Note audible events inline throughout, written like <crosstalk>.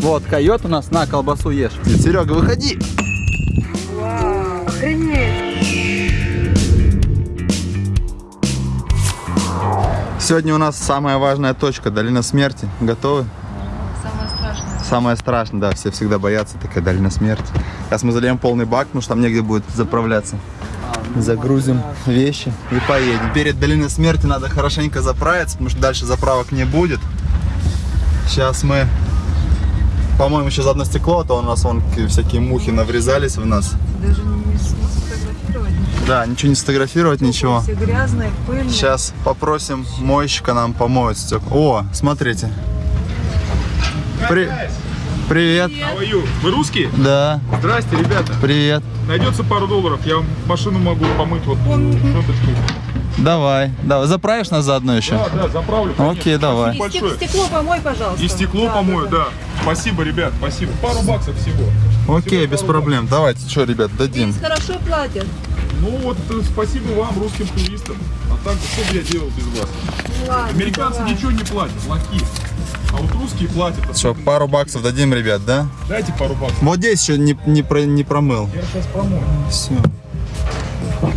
Вот, койот у нас на колбасу ешь. Серега, выходи. Вау, охренеть. Сегодня у нас самая важная точка, долина смерти. Готовы? Самое страшное. Самое страшное, да, все всегда боятся, такая долина смерти. Сейчас мы зальем полный бак, потому что там негде будет заправляться. Загрузим вещи и поедем. Перед долиной смерти надо хорошенько заправиться, потому что дальше заправок не будет. Сейчас мы, по-моему, еще за одно стекло, а то у нас вон всякие мухи наврезались в нас. Даже не сфотографировать. Да, ничего не сфотографировать, ничего. Все грязные, пыльные. Сейчас попросим мойщика нам помоет стекла. О, смотрите. При- Привет. You? Вы русские? Да, Здрасте, ребята. привет. Найдется пару долларов, я вам машину могу помыть вот щеточкой. Давай, давай. Заправишь нас заодно еще? Да, да, заправлю. конечно. Окей, давай. И стек- стекло помой, пожалуйста. И стекло Да, помою, да, да. Спасибо, ребят, спасибо. Пару баксов всего. Окей, без проблем. Давайте, что, ребят, дадим. Здесь хорошо платят. Ну вот, э, спасибо вам, русским туристам. А так, что бы я делал без вас? Ладно, Американцы давай. ничего не платят, лохи. А вот русские платят. Что, особенно. пару баксов дадим, ребят, да? Дайте пару баксов. Вот здесь еще не, не, про- не промыл. Я сейчас промою. Все.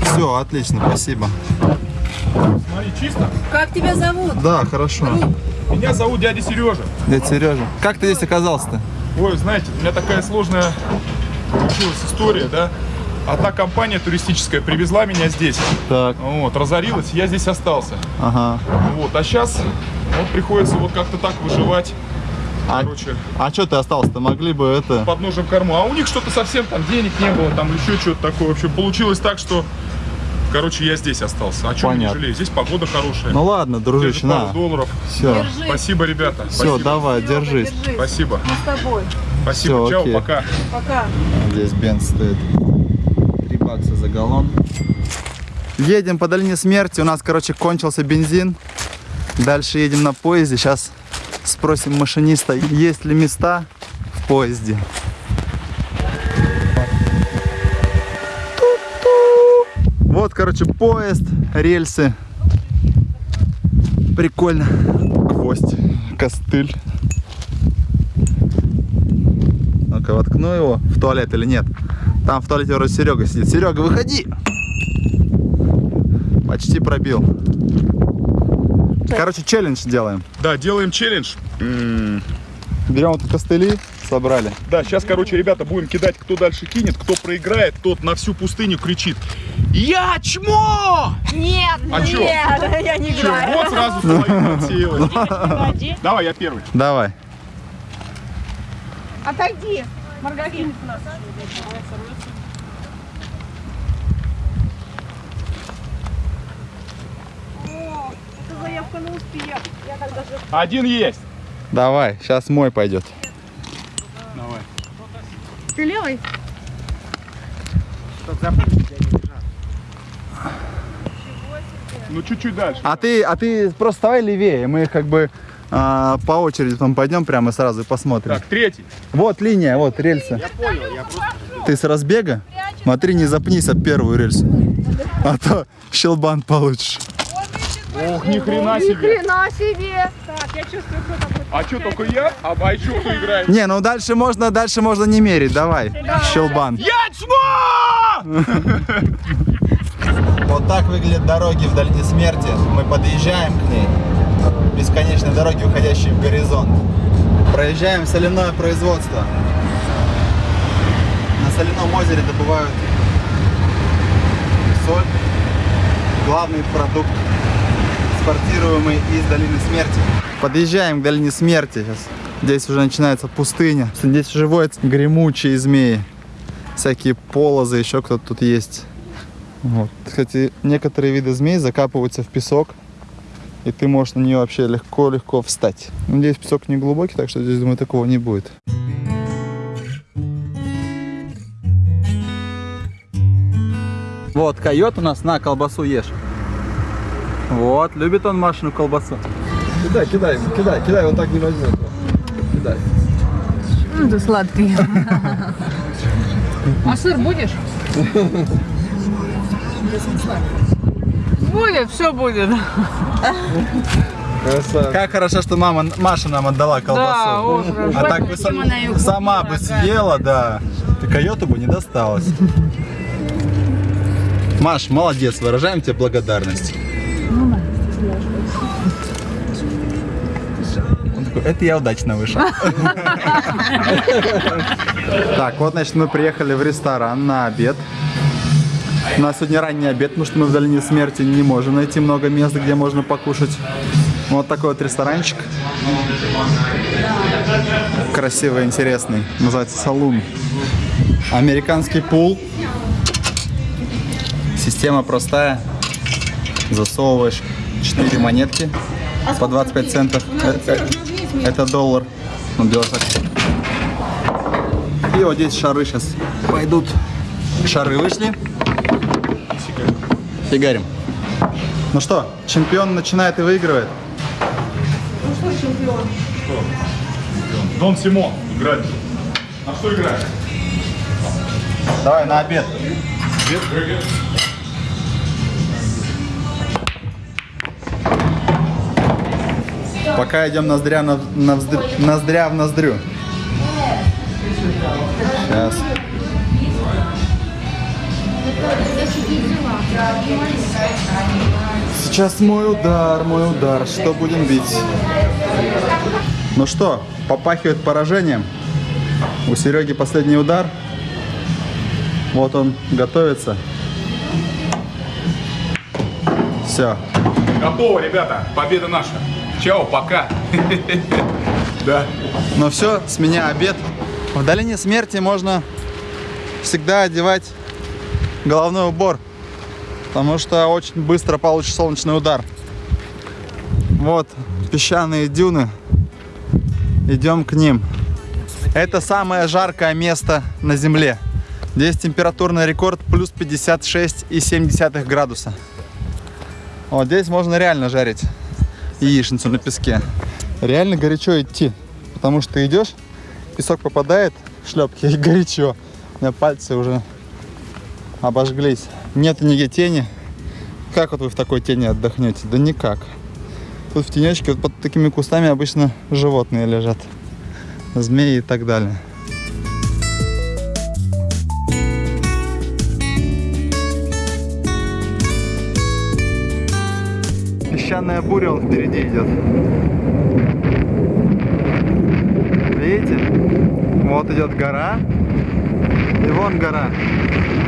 Все, отлично, спасибо. Смотри, чисто. Как тебя зовут? Да, хорошо. Меня зовут дядя Сережа. Дядя Сережа. Как ты здесь оказался-то? Ой, знаете, у меня такая сложная получилась история, да. Одна компания туристическая привезла меня здесь. Так, Вот, разорилась, я здесь остался. ага. Вот, а сейчас вот приходится вот как-то так выживать. А, Короче, а что ты остался-то? Могли бы это... под ножем корму. А у них что-то совсем там денег не было, там еще что-то такое. В общем, получилось так, что, короче, я здесь остался. А что не Понятно. жалею? Здесь погода хорошая. Ну ладно, дружище, на. долларов. Все, Держи. Спасибо, ребята. все, Спасибо. давай, Серега, держись. держись. Спасибо. Мы с тобой. Спасибо. Всё, Чао, окей. пока. Пока. Здесь бенз стоит 3 бакса за галлон. Едем по долине смерти. У нас, короче, кончился бензин. Дальше едем на поезде. Сейчас спросим машиниста, есть ли места в поезде. Вот, короче, поезд, рельсы. Прикольно. Гвоздь, костыль. Ну-ка, воткну его в туалет или нет. Там в туалете вроде Серега сидит. Серега, выходи! Почти пробил. Короче, челлендж делаем. Да, делаем челлендж. Берем вот костыли, собрали. Да, сейчас, короче, ребята, будем кидать, кто дальше кинет, кто проиграет, тот на всю пустыню кричит. Я чмо! Нет, А чё? нет, <laughs> я не Чё, играю. вот сразу половина отсеялась. Давай, я первый. Давай. Отойди, Маргарин. О, это заявка на успех. Я когда же Один есть. Давай, сейчас мой пойдет. Давай. Ты левый? Ну, чуть-чуть дальше. А ты, а ты просто вставай левее, мы как бы а, по очереди потом пойдем прямо и сразу и посмотрим. Так, третий. Вот линия, вот рельсы. Я понял, я просто... Ты с разбега? Смотри, не запнись об первую рельсу. А то щелбан получишь. Ох, ни хрена Ни себе. хрена себе. Так, я чувствую, кто там. А что, только я? А, кто играет? Не, ну дальше можно, дальше можно не мерить, давай. Щелбан. Я чмо! <laughs> Вот так выглядят дороги в долине смерти. Мы подъезжаем к ней. Бесконечные дороги, уходящие в горизонт. Проезжаем соляное производство. На соляном озере добывают соль. Главный продукт, экспортируемый из долины смерти. Подъезжаем к долине смерти сейчас. Здесь уже начинается пустыня. Здесь живут гремучие змеи. Всякие полозы, еще кто-то тут есть. Вот. Кстати, некоторые виды змей закапываются в песок, и ты можешь на нее вообще легко-легко встать. Надеюсь, песок не глубокий, так что здесь, думаю, такого не будет. Вот, койот у нас, на, колбасу ешь. Вот, любит он Машину колбасу. Кидай, кидай, кидай, кидай, он так не возьмет. Кидай. Ну, ты сладкий. <laughs> А сыр будешь? Будет, все будет. Красавчик. Как хорошо, что мама, Маша нам отдала колбасу. Да. А так бы её сама бы съела, да. И койоту бы не досталось. <laughs> Маш, молодец, выражаем тебе благодарность. Он такой, это я удачно вышел. <laughs> Так, вот, значит, мы приехали в ресторан на обед. У нас сегодня ранний обед, потому что мы в долине смерти не можем найти много мест, где можно покушать. Вот такой вот ресторанчик. Красивый, интересный. Называется салун. Американский пул. Система простая. Засовываешь 4 монетки по 25 центов. Это, это доллар. Ну, так. И вот здесь шары сейчас пойдут. Шары вышли. Фигарим. Ну что, чемпион начинает и выигрывает. Дон Симон играет. На что играет? Давай на обед. Обед, Пока идем ноздря, на, навздрю, ноздря в ноздрю. Сейчас. Сейчас мой удар, мой удар. Что будем бить? Ну что, попахивает поражением. У Сереги последний удар. Вот он готовится. Все, Готово, ребята. Победа наша. Чао, пока. <laughs> Да. Ну все, с меня обед. В долине смерти можно всегда одевать головной убор, потому что очень быстро получишь солнечный удар. Вот песчаные дюны. Идем к ним. Это самое жаркое место на Земле. Здесь температурный рекорд плюс 56,7 градуса. Вот здесь можно реально жарить яичницу на песке. Реально горячо идти, потому что идешь, песок попадает в шлепки <laughs> и горячо. У меня пальцы уже обожглись. Нет нигде тени. Как вот вы в такой тени отдохнете? Да никак. Тут в тенечке вот под такими кустами обычно животные лежат. Змеи и так далее. Песчаная буря он впереди идет. Видите? Вот идет гора. И вон гора.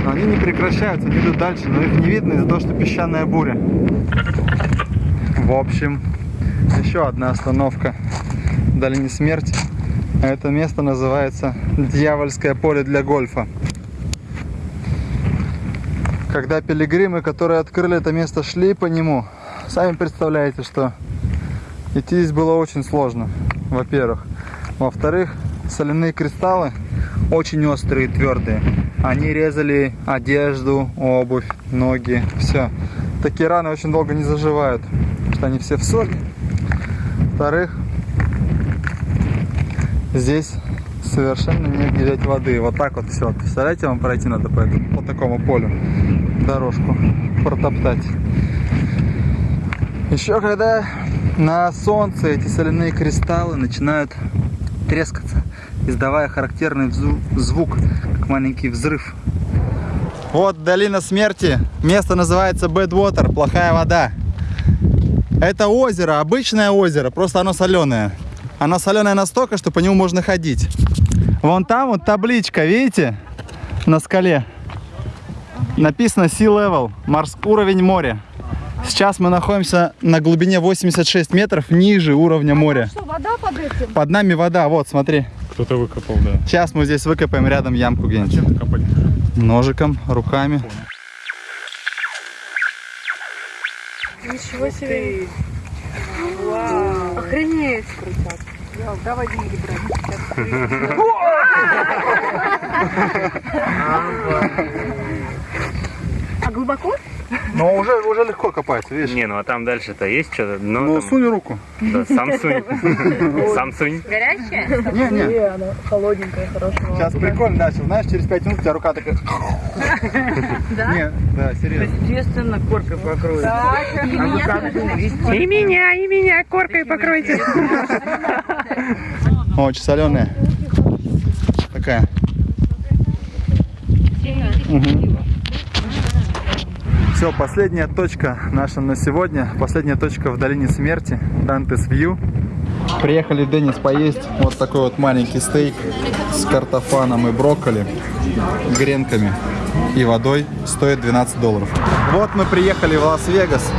Но они не прекращаются, они идут дальше, но их не видно из-за того, что песчаная буря. В общем, еще одна остановка в долине смерти. А Это место называется Дьявольское поле для гольфа. Когда пилигримы, которые открыли это место, шли по нему, сами представляете, что идти здесь было очень сложно, во-первых. Во-вторых, соляные кристаллы очень острые твердые. Они резали одежду, обувь, ноги, все. Такие раны очень долго не заживают, потому что они все в соли. Во-вторых, здесь совершенно негде взять воды. Вот так вот все. Представляете, вам пройти надо по, этому- по такому полю дорожку протоптать. Еще когда на солнце эти соляные кристаллы начинают трескаться, издавая характерный звук, как маленький взрыв. Вот долина смерти. Место называется Badwater, плохая вода. Это озеро, обычное озеро, просто оно соленое. Оно соленое настолько, что по нему можно ходить. Вон там вот табличка, видите? На скале. Написано Sea Level, морс- уровень моря. Сейчас мы находимся на глубине 86 метров ниже уровня моря. Что, вода под этим? Под нами вода, вот, смотри. Кто-то выкопал, да. Сейчас мы здесь выкопаем рядом ямку где-нибудь. Копать. Ножиком, руками. Ничего себе. Вау. Охренеть. Крутяк. Давай деньги брать. <laughs> А глубоко? Но уже, уже легко копается, видишь? Не, ну а там дальше-то есть что-то? Ну, Ну, там- сунь руку. да, Samsung. <laughs> Samsung. Горячая? Не, не. Не, она холодненькая, хорошо. Сейчас прикольно, да, сейчас, знаешь, через 5 минут у тебя рука такая... <laughs> Да? Не, да, серьезно. Естественно, коркой покроют. Так, и меня И меня, коркой покройте. Очень соленая. Такая. Все, последняя точка наша на сегодня. Последняя точка в долине смерти. Дантес Вью. Приехали Денис поесть вот такой вот маленький стейк с картофаном и брокколи, гренками и водой. Стоит 12 долларов. Вот мы приехали в Лас-Вегас.